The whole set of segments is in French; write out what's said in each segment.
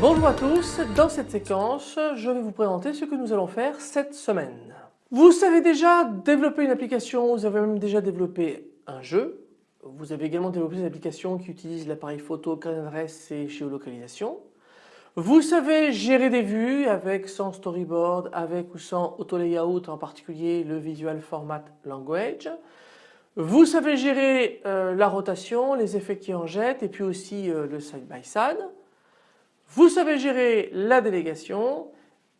Bonjour à tous, dans cette séquence je vais vous présenter ce que nous allons faire cette semaine. Vous savez déjà développer une application, vous avez même déjà développé un jeu, vous avez également développé des applications qui utilisent l'appareil photo, carte et géolocalisation. Vous savez gérer des vues avec sans storyboard, avec ou sans auto layout en particulier le visual format language. Vous savez gérer euh, la rotation, les effets qui en jettent et puis aussi euh, le side by side. Vous savez gérer la délégation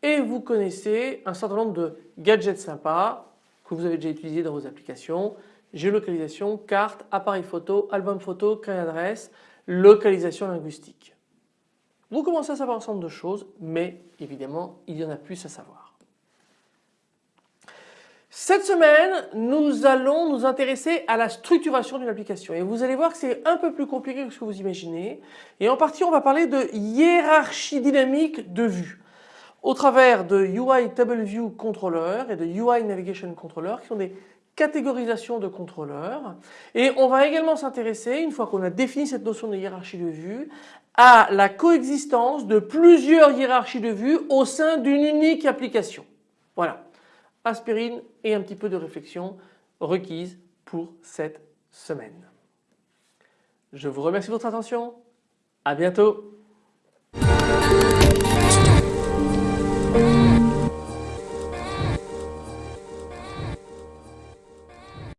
et vous connaissez un certain nombre de gadgets sympas que vous avez déjà utilisés dans vos applications, géolocalisation, carte, appareil photo, album photo, clé d'adresse, localisation linguistique. Vous commencez à savoir un certain nombre de choses mais évidemment il y en a plus à savoir. Cette semaine, nous allons nous intéresser à la structuration d'une application et vous allez voir que c'est un peu plus compliqué que ce que vous imaginez et en partie on va parler de hiérarchie dynamique de vue au travers de UI Table View Controller et de UI Navigation Controller qui sont des catégorisations de contrôleurs et on va également s'intéresser une fois qu'on a défini cette notion de hiérarchie de vue à la coexistence de plusieurs hiérarchies de vue au sein d'une unique application. Voilà aspirine et un petit peu de réflexion requise pour cette semaine. Je vous remercie de votre attention. À bientôt.